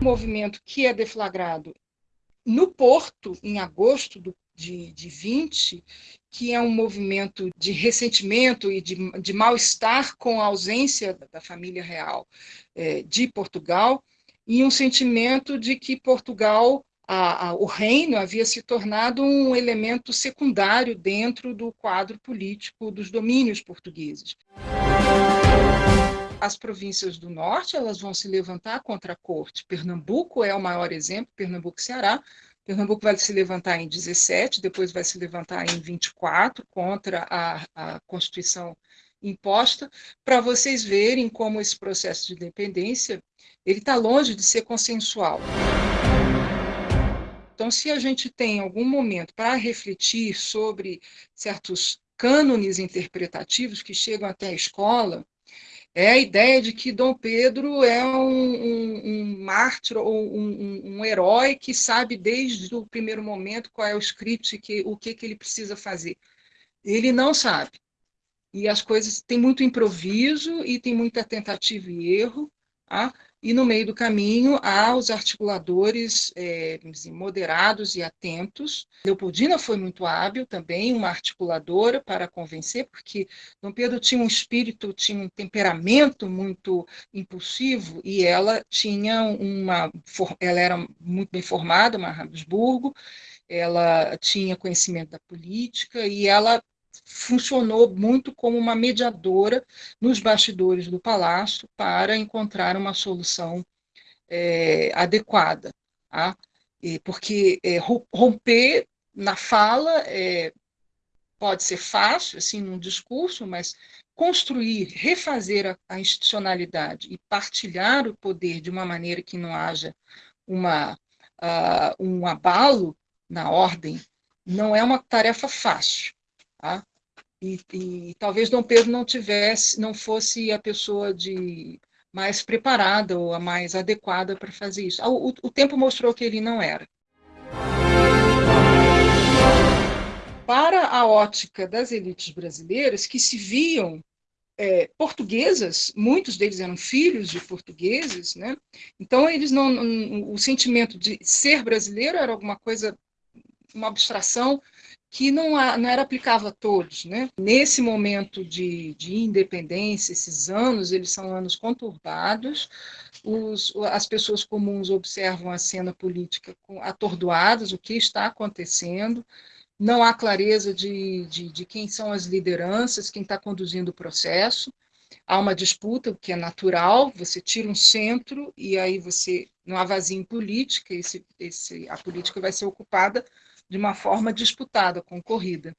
Movimento que é deflagrado no Porto, em agosto do, de, de 20, que é um movimento de ressentimento e de, de mal-estar com a ausência da família real é, de Portugal, e um sentimento de que Portugal, a, a, o reino, havia se tornado um elemento secundário dentro do quadro político dos domínios portugueses. As províncias do norte elas vão se levantar contra a corte. Pernambuco é o maior exemplo, Pernambuco e Ceará, Pernambuco vai se levantar em 17, depois vai se levantar em 24 contra a, a Constituição imposta, para vocês verem como esse processo de independência ele está longe de ser consensual. Então, se a gente tem algum momento para refletir sobre certos cânones interpretativos que chegam até a escola, é a ideia de que Dom Pedro é um, um, um mártir ou um, um, herói que sabe desde o primeiro momento qual é o script, que, o que, que ele precisa fazer. Ele não sabe. E as coisas têm muito improviso e tem muita tentativa e erro. Tá? E no meio do caminho há os articuladores é, moderados e atentos. Leopoldina foi muito hábil também, uma articuladora para convencer, porque Dom Pedro tinha um espírito, tinha um temperamento muito impulsivo e ela tinha uma, ela era muito bem formada, uma Habsburgo, ela tinha conhecimento da política e ela funcionou muito como uma mediadora nos bastidores do palácio para encontrar uma solução é, adequada. Tá? E porque é, romper na fala é, pode ser fácil, assim, num discurso, mas construir, refazer a, a, institucionalidade e partilhar o poder de uma maneira que não haja uma, uh, um abalo na ordem não é uma tarefa fácil. Tá? E, e, talvez Dom Pedro não tivesse, não fosse a pessoa de mais preparada ou a mais adequada para fazer isso. O, o, tempo mostrou que ele não era. Para a ótica das elites brasileiras, que se viam é, portuguesas, muitos deles eram filhos de portugueses, né? Então eles não, o sentimento de ser brasileiro era alguma coisa, uma abstração que não, não era aplicável a todos. Né? Nesse momento de, de independência, esses anos, eles são anos conturbados, os, as pessoas comuns observam a cena política atordoadas, o que está acontecendo, não há clareza de, de, de quem são as lideranças, quem está conduzindo o processo, há uma disputa, o que é natural, você tira um centro e aí você não há vazio em política, esse, esse, a política vai ser ocupada de uma forma disputada, concorrida.